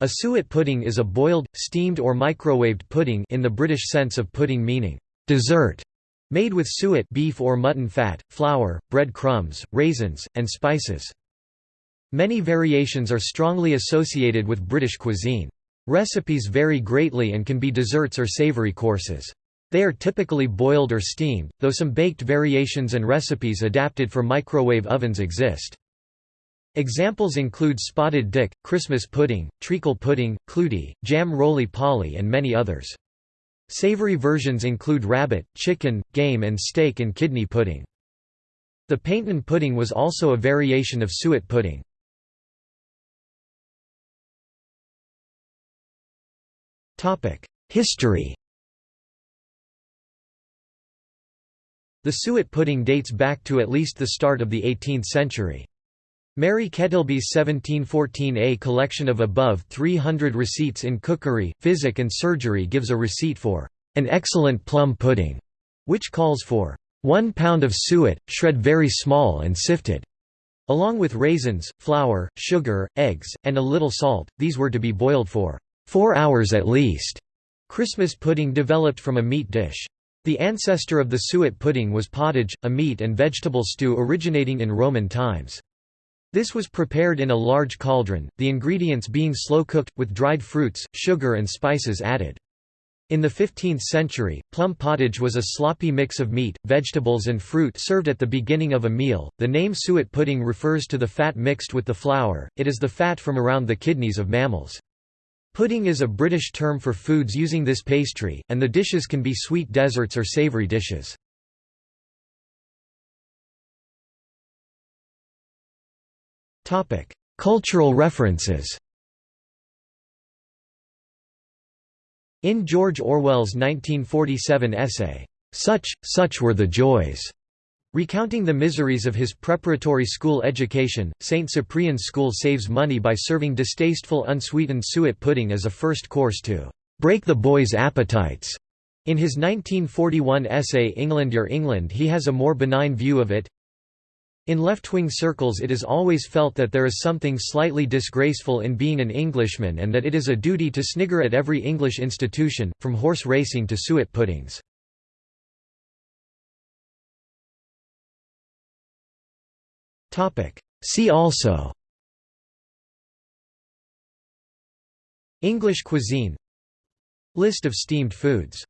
A suet pudding is a boiled, steamed or microwaved pudding in the British sense of pudding meaning dessert, made with suet beef or mutton fat, flour, bread crumbs, raisins, and spices. Many variations are strongly associated with British cuisine. Recipes vary greatly and can be desserts or savoury courses. They are typically boiled or steamed, though some baked variations and recipes adapted for microwave ovens exist. Examples include spotted dick, Christmas pudding, treacle pudding, clootie, jam roly-poly and many others. Savory versions include rabbit, chicken, game and steak and kidney pudding. The Paignton pudding was also a variation of suet pudding. History The suet pudding dates back to at least the start of the 18th century. Mary Kettilby's 1714a collection of above 300 receipts in cookery, physic and surgery gives a receipt for an excellent plum pudding, which calls for one pound of suet, shred very small and sifted. Along with raisins, flour, sugar, eggs, and a little salt, these were to be boiled for four hours at least. Christmas pudding developed from a meat dish. The ancestor of the suet pudding was pottage, a meat and vegetable stew originating in Roman times. This was prepared in a large cauldron, the ingredients being slow-cooked, with dried fruits, sugar and spices added. In the 15th century, plum pottage was a sloppy mix of meat, vegetables and fruit served at the beginning of a meal. The name suet pudding refers to the fat mixed with the flour, it is the fat from around the kidneys of mammals. Pudding is a British term for foods using this pastry, and the dishes can be sweet desserts or savoury dishes. Cultural references In George Orwell's 1947 essay, "'Such, Such Were the Joys' Recounting the miseries of his preparatory school education, St. Cyprian's School saves money by serving distasteful unsweetened suet pudding as a first course to "'break the boys' appetites'". In his 1941 essay England Your England he has a more benign view of it, in left-wing circles it is always felt that there is something slightly disgraceful in being an Englishman and that it is a duty to snigger at every English institution, from horse racing to suet puddings. See also English cuisine List of steamed foods